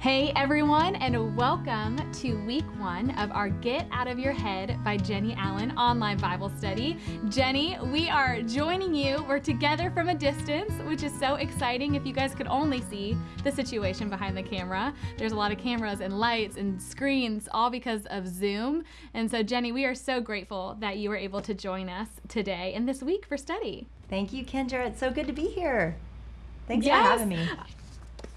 Hey everyone, and welcome to week one of our Get Out of Your Head by Jennie Allen online Bible study. Jennie, we are joining you. We're together from a distance, which is so exciting. If you guys could only see the situation behind the camera, there's a lot of cameras and lights and screens, all because of Zoom. And so, Jennie, we are so grateful that you were able to join us today and this week for study. Thank you, Kendra. It's so good to be here. Thanks Yes. for having me.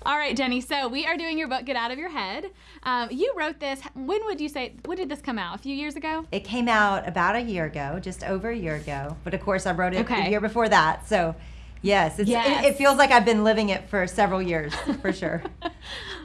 All right, Jennie. So we are doing your book, Get Out of Your Head. Um, you wrote this. When would you say? When did this come out? A few years ago. It came out about a year ago, just over a year ago. But of course, I wrote it Okay. the year before that. So, yes, it's, Yes. It, it feels like I've been living it for several years, for sure.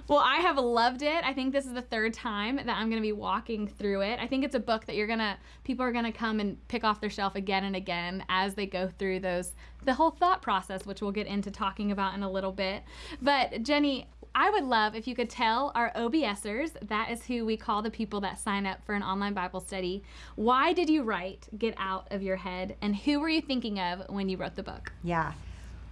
Well, I have loved it. I think this is the third time that I'm going to be walking through it. I think it's a book that you're going to people are going to come and pick off their shelf again and again as they go through those the whole thought process, which we'll get into talking about in a little bit. But Jennie, I would love if you could tell our OBSers, that is who we call the people that sign up for an online Bible study, why did you write Get Out of Your Head and who were you thinking of when you wrote the book? Yeah.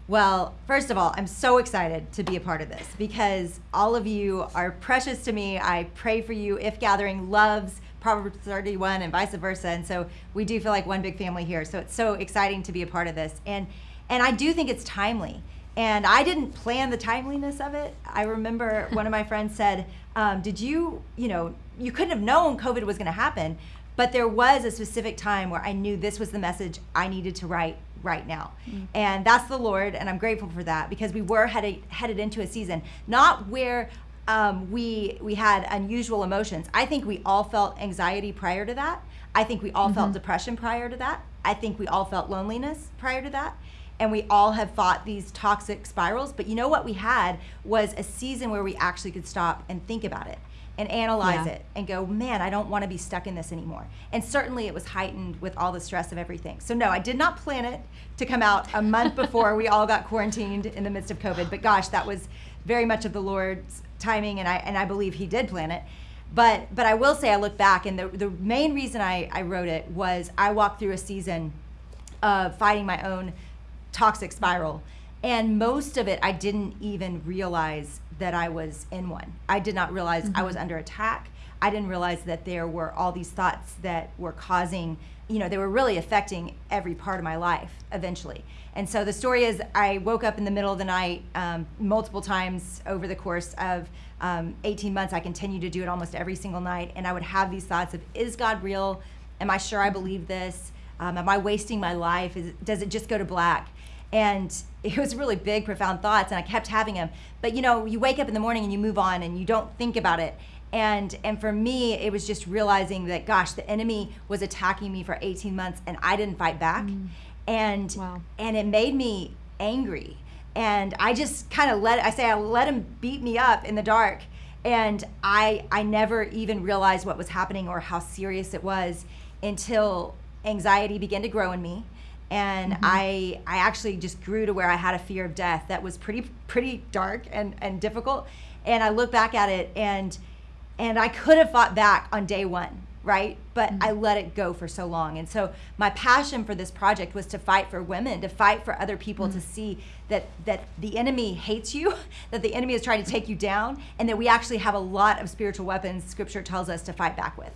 Well, first of all, I'm so excited to be a part of this because all of you are precious to me. I pray for you. If Gathering loves Proverbs 31 and vice versa. And so we do feel like one big family here. So it's so exciting to be a part of this. And and I do think it's timely. And I didn't plan the timeliness of it. I remember one of my friends said, um, "Did you, you know, you couldn't have known COVID was going to happen, but there was a specific time where I knew this was the message I needed to write right now. And that's the Lord, and I'm grateful for that because we were headed headed into a season not where um, we we had unusual emotions. I think we all felt anxiety prior to that. I think we all felt depression prior to that. I think we all felt loneliness prior to that. And we all have fought these toxic spirals. But you know what we had was a season where we actually could stop and think about it and analyze Yeah. it and go, man, I don't want to be stuck in this anymore. And certainly it was heightened with all the stress of everything. So, no, I did not plan it to come out a month before we all got quarantined in the midst of COVID. But gosh, that was very much of the Lord's timing, and I, and I believe He did plan it. But, but I will say, I look back, and the, the main reason I, I wrote it was I walked through a season of fighting my own toxic spiral. And most of it, I didn't even realize that I was in one. I did not realize I was under attack. I didn't realize that there were all these thoughts that were causing, you know, they were really affecting every part of my life eventually. And so the story is I woke up in the middle of the night um, multiple times over the course of um, 18 months. I continued to do it almost every single night. And I would have these thoughts of, is God real? Am I sure I believe this? Um, am I wasting my life? Is, does it just go to black? And it was really big, profound thoughts, and I kept having them. But you know, you wake up in the morning and you move on, and you don't think about it. And and for me, it was just realizing that, gosh, the enemy was attacking me for 18 months, and I didn't fight back, mm. and Wow. and it made me angry. And I just kind of let I say I let him beat me up in the dark, and I I never even realized what was happening or how serious it was until anxiety began to grow in me and mm-hmm. I I actually just grew to where I had a fear of death that was pretty pretty dark and and difficult. And I look back at it and and I could have fought back on day 1 right? But mm-hmm. I let it go for so long. And so my passion for this project was to fight for women to fight for other people to mm-hmm. see that that the enemy hates you that the enemy is trying to take you down and that we actually have a lot of spiritual weapons scripture tells us to fight back with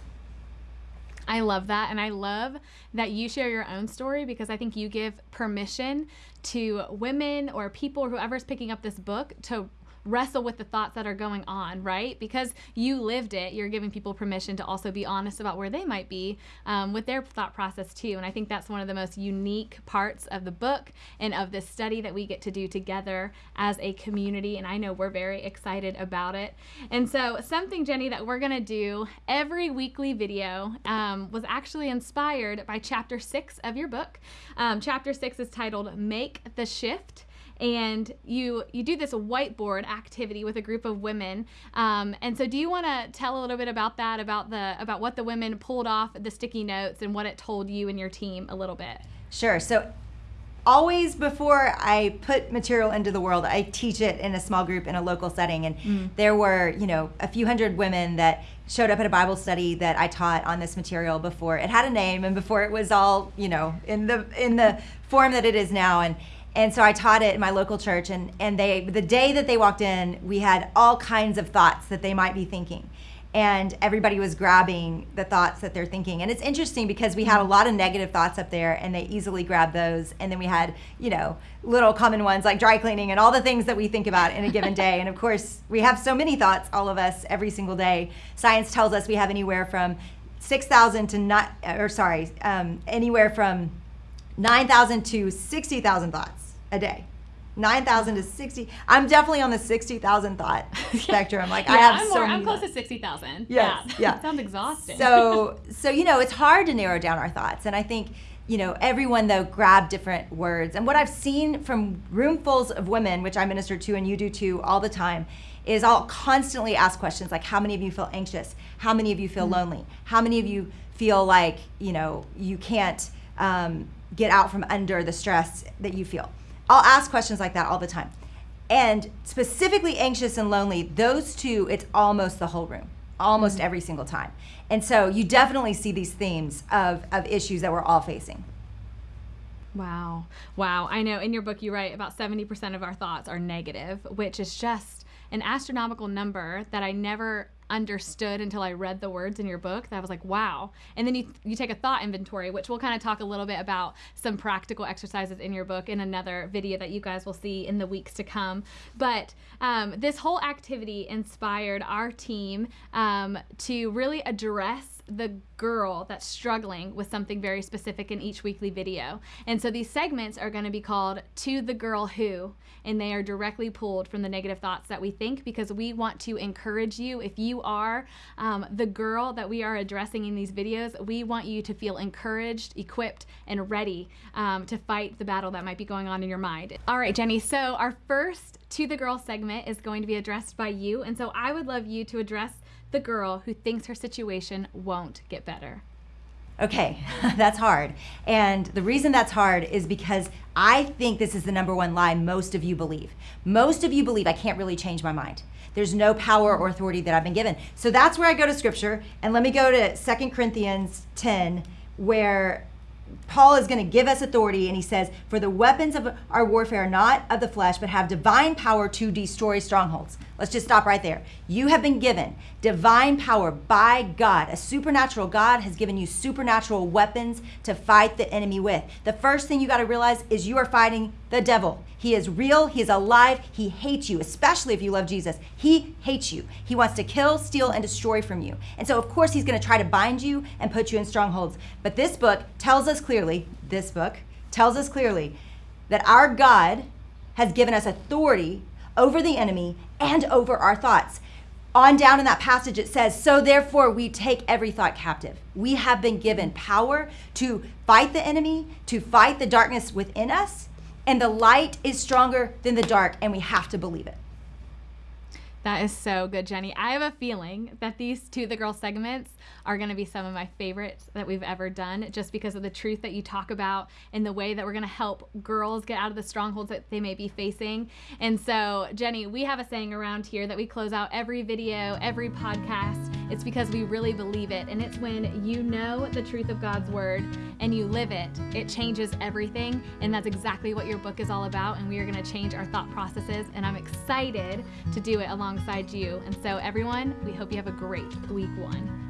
I love that. And I love that you share your own story because I think you give permission to women or people or whoever's picking up this book to wrestle with the thoughts that are going on, right? Because you lived it, you're giving people permission to also be honest about where they might be um, with their thought process too. And I think that's one of the most unique parts of the book and of this study that we get to do together as a community. And I know we're very excited about it. And so, something, Jennie, that we're going to do every weekly video um, was actually inspired by chapter six of your book. Um, chapter six is titled Make the Shift and you you do this whiteboard activity with a group of women um, and so do you want to tell a little bit about that about the about what the women pulled off the sticky notes and what it told you and your team a little bit Sure. So always before I put material into the world, I teach it in a small group in a local setting. And there were, you know, a few hundred women that showed up at a Bible study that I taught on this material before it had a name and before it was all, you know, in the in the form that it is now. And And so I taught it in my local church, and, and they the day that they walked in, we had all kinds of thoughts that they might be thinking. And everybody was grabbing the thoughts that they're thinking. And it's interesting because we had a lot of negative thoughts up there, and they easily grabbed those. And then we had, you know, little common ones like dry cleaning and all the things that we think about in a given day. and of course, we have so many thoughts, all of us, every single day. Science tells us we have anywhere from 6,000 to not, or sorry, um, anywhere from 9,000 to 60,000 thoughts a day. 9,000 to 60. I'm definitely on the 60,000 thought spectrum. Like yeah, I have I'm, so more, many I'm close thoughts. to 60,000. Yes, yeah. yeah. Sounds exhausting. So, so you know, it's hard to narrow down our thoughts, and I think you know everyone though grab different words. And what I've seen from roomfuls of women, which I minister to, and you do too, all the time, is I'll constantly ask questions like, "How many of you feel anxious? How many of you feel mm-hmm. lonely? How many of you feel like you know you can't um, get out from under the stress that you feel?" I'll ask questions like that all the time. And specifically anxious and lonely, those two, it's almost the whole room, almost every single time. And so you definitely see these themes of, of issues that we're all facing. Wow. Wow. I know in your book you write about 70% of our thoughts are negative, which is just an astronomical number that I never understood until I read the words in your book. That I was like, wow. And then you you take a thought inventory, which we'll kind of talk a little bit about some practical exercises in your book in another video that you guys will see in the weeks to come. But um, this whole activity inspired our team um, to really address the girl that's struggling with something very specific in each weekly video. And so these segments are going to be called To the Girl Who, and they are directly pulled from the negative thoughts that we think because we want to encourage you. If you are um, the girl that we are addressing in these videos, we want you to feel encouraged, equipped, and ready um, to fight the battle that might be going on in your mind. All right, Jennie, so our first To the Girl segment is going to be addressed by you. And so I would love you to address the girl who thinks her situation won't get better. Okay, that's hard. And the reason that's hard is because I think this is the number one lie most of you believe. Most of you believe I can't really change my mind. There's no power or authority that I've been given. So that's where I go to scripture. And let me go to Second Corinthians 10, where Paul is going to give us authority, and he says, For the weapons of our warfare are not of the flesh, but have divine power to destroy strongholds. Let's just stop right there. You have been given divine power by God. A supernatural God has given you supernatural weapons to fight the enemy with. The first thing you got to realize is you are fighting the devil. He is real, he is alive, he hates you, especially if you love Jesus. He hates you. He wants to kill, steal, and destroy from you. And so, of course, he's going to try to bind you and put you in strongholds. But this book tells us clearly, this book tells us clearly that our God has given us authority over the enemy and over our thoughts. On down in that passage, it says, So therefore, we take every thought captive. We have been given power to fight the enemy, to fight the darkness within us, and the light is stronger than the dark, and we have to believe it. That is so good, Jennie. I have a feeling that these To the girl segments are going to be some of my favorites that we've ever done just because of the truth that you talk about and the way that we're going to help girls get out of the strongholds that they may be facing. And so, Jennie, we have a saying around here that we close out every video, every podcast. It's because we really believe it. And it's when you know the truth of God's word and you live it, it changes everything. And that's exactly what your book is all about. And we are going to change our thought processes. And I'm excited to do it alongside you. And so, everyone, we hope you have a great week one.